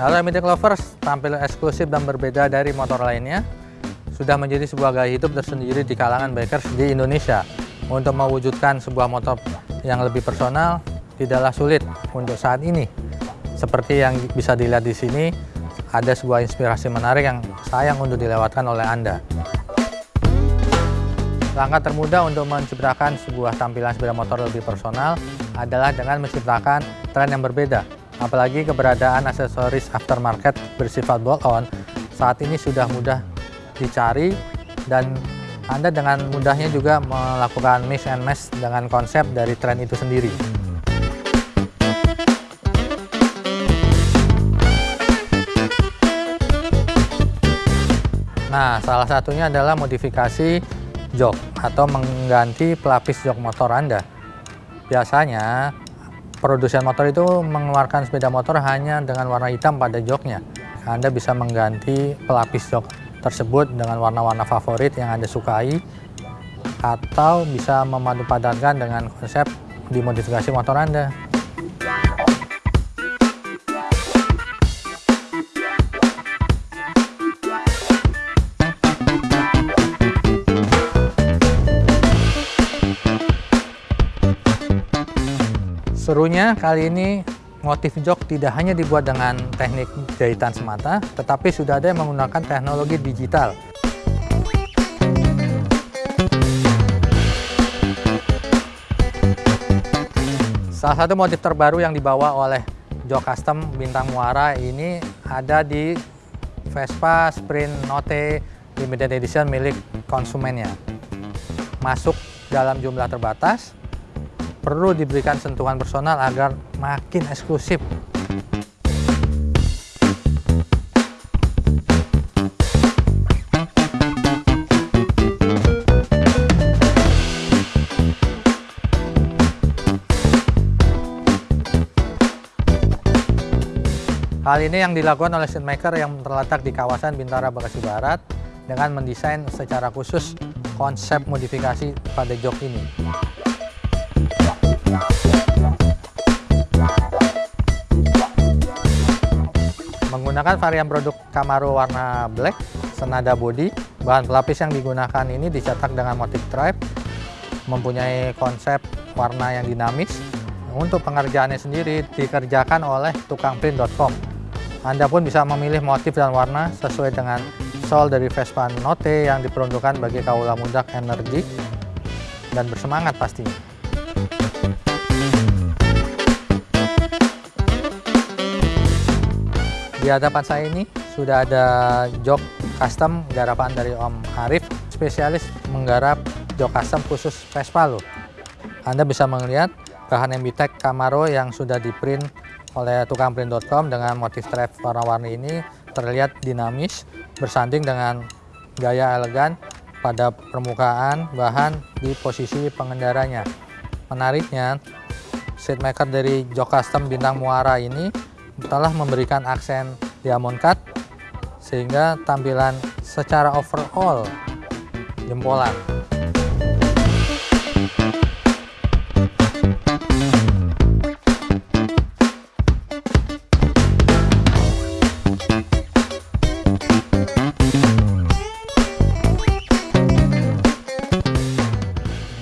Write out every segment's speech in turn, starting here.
Honda Mythic Lovers tampil eksklusif dan berbeda dari motor lainnya, sudah menjadi sebuah gaya hidup tersendiri di kalangan bikers di Indonesia. Untuk mewujudkan sebuah motor yang lebih personal, tidaklah sulit untuk saat ini. Seperti yang bisa dilihat di sini, ada sebuah inspirasi menarik yang sayang untuk dilewatkan oleh Anda. Langkah termudah untuk menciptakan sebuah tampilan sepeda motor lebih personal adalah dengan menciptakan tren yang berbeda. Apalagi keberadaan aksesoris aftermarket bersifat bolt-on saat ini sudah mudah dicari dan Anda dengan mudahnya juga melakukan mix and match dengan konsep dari tren itu sendiri. Nah, salah satunya adalah modifikasi jok atau mengganti pelapis jok motor Anda. Biasanya, produsen motor itu mengeluarkan sepeda motor hanya dengan warna hitam pada joknya. Anda bisa mengganti pelapis jok tersebut dengan warna-warna favorit yang Anda sukai atau bisa memadu padankan dengan konsep dimodifikasi motor Anda. Serunya kali ini motif jok tidak hanya dibuat dengan teknik jahitan semata, tetapi sudah ada yang menggunakan teknologi digital. Salah satu motif terbaru yang dibawa oleh jok custom Bintang Muara ini ada di Vespa Sprint Note Limited Edition milik konsumennya. Masuk dalam jumlah terbatas, perlu diberikan sentuhan personal agar makin eksklusif. Hal ini yang dilakukan oleh maker yang terletak di kawasan Bintara Bekasi Barat dengan mendesain secara khusus konsep modifikasi pada jok ini. Menggunakan varian produk Camaro warna black, senada body, bahan pelapis yang digunakan ini dicetak dengan motif stripe, mempunyai konsep warna yang dinamis. Untuk pengerjaannya sendiri dikerjakan oleh tukangprint.com. Anda pun bisa memilih motif dan warna sesuai dengan sol dari Vespa Note yang diperuntukkan bagi kaula muda energi dan bersemangat pastinya. Di hadapan saya ini sudah ada jok custom garapan dari Om Arif, spesialis menggarap jok custom khusus Vespa loh. Anda bisa melihat bahan MBTEC Camaro yang sudah di print oleh tukangprint.com dengan motif stripe warna-warni ini terlihat dinamis, bersanding dengan gaya elegan pada permukaan bahan di posisi pengendaranya. Menariknya, seatmaker dari jok custom bintang muara ini telah memberikan aksen diamond cut sehingga tampilan secara overall jempolan.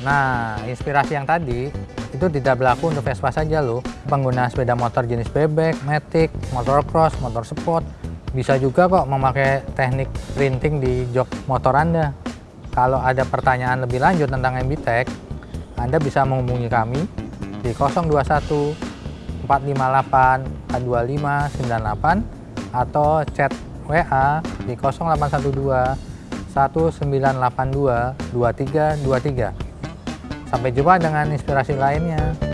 Nah, inspirasi yang tadi itu tidak berlaku untuk Vespa saja loh. Pengguna sepeda motor jenis bebek, matic, motor cross, motor sport, bisa juga kok memakai teknik printing di jok motor Anda. Kalau ada pertanyaan lebih lanjut tentang MBTEC, Anda bisa menghubungi kami di 021 458 425 98 atau chat WA di 0812 1982 2323. Sampai jumpa dengan inspirasi lainnya.